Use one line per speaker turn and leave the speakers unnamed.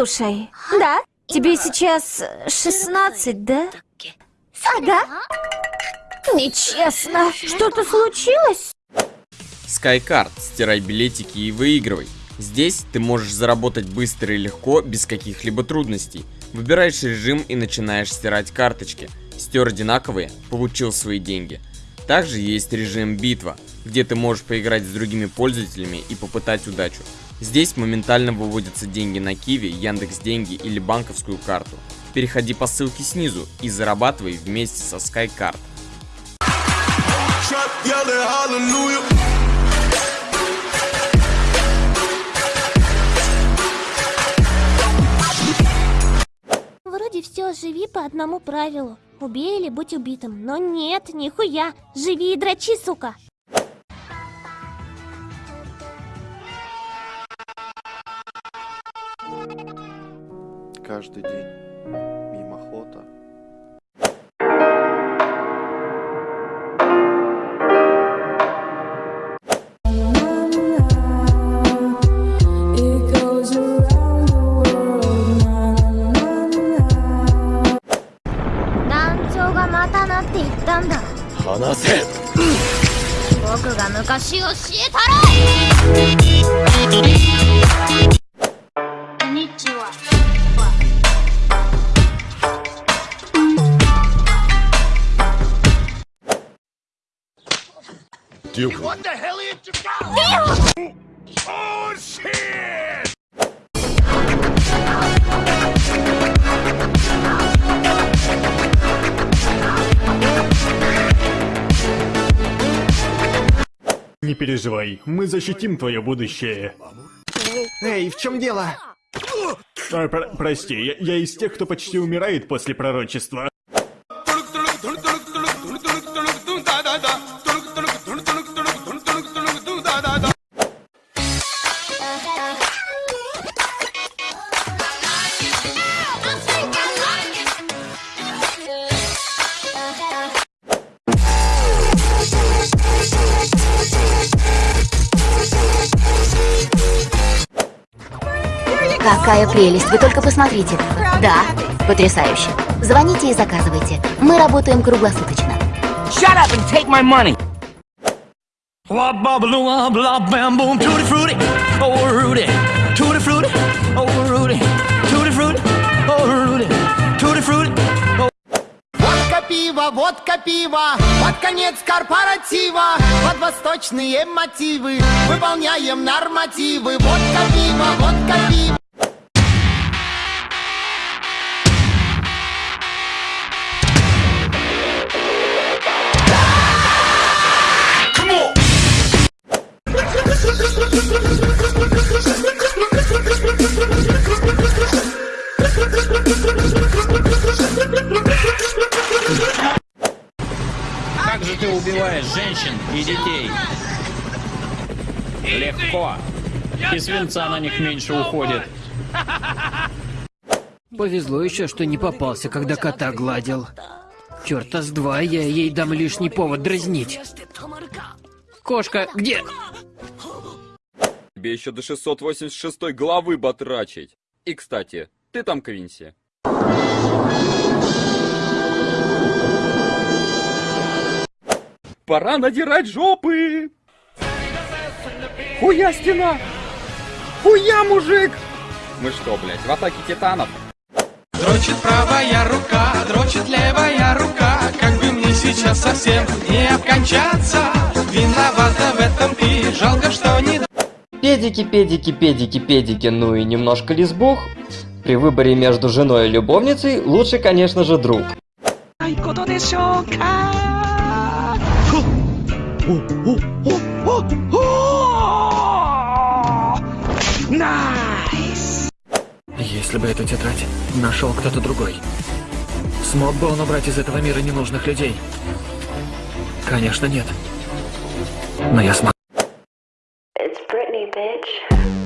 Слушай,
Да?
тебе сейчас 16, да?
Ага.
Нечестно. Что-то случилось?
SkyCard. Стирай билетики и выигрывай. Здесь ты можешь заработать быстро и легко, без каких-либо трудностей. Выбираешь режим и начинаешь стирать карточки. Стер одинаковые, получил свои деньги. Также есть режим битва, где ты можешь поиграть с другими пользователями и попытать удачу. Здесь моментально выводятся деньги на Киви, Яндекс Деньги или банковскую карту. Переходи по ссылке снизу и зарабатывай вместе со SkyCard.
Вроде все, живи по одному правилу. Убей или будь убитым. Но нет, нихуя. Живи и дрочи, сука.
каждый день мимохота.
Nanzou
僕が昔教えたら
What the hell are you Oh shit!
Не переживай, мы защитим твое будущее.
Эй, в чем дело?
А, про- прости, я, я из тех, кто почти умирает после пророчества.
Какая прелесть, вы только посмотрите. Да, потрясающе. Звоните и заказывайте. Мы работаем круглосуточно.
Shut up and take my money!
Водка пиво, водка пиво, под конец корпоратива, под восточные мотивы, выполняем нормативы. Водка пиво, водка пиво.
Убиваешь женщин и детей? Легко. И свинца на них меньше уходит.
Повезло еще, что не попался, когда кота гладил. Черта с два, я ей дам лишний повод дразнить. Кошка, где?
Тебе еще до 686 главы батрачить. И, кстати, ты там, Квинси? Пора надирать жопы! Хуя стена! Хуя, мужик! Мы что, блядь, в атаке титанов?
Дрочит правая рука, дрочит левая рука Как бы мне сейчас совсем не обкончаться Виновата в этом ты, жалко, что не...
Педики, педики, педики, педики, ну и немножко лесбух. При выборе между женой и любовницей лучше, конечно же, друг.
ないことでしょうか Nice!
Если бы эту тетрадь нашел кто-то другой, смог бы он убрать из этого мира ненужных людей? Конечно, нет. Но я смогу.
It's Britney, bitch.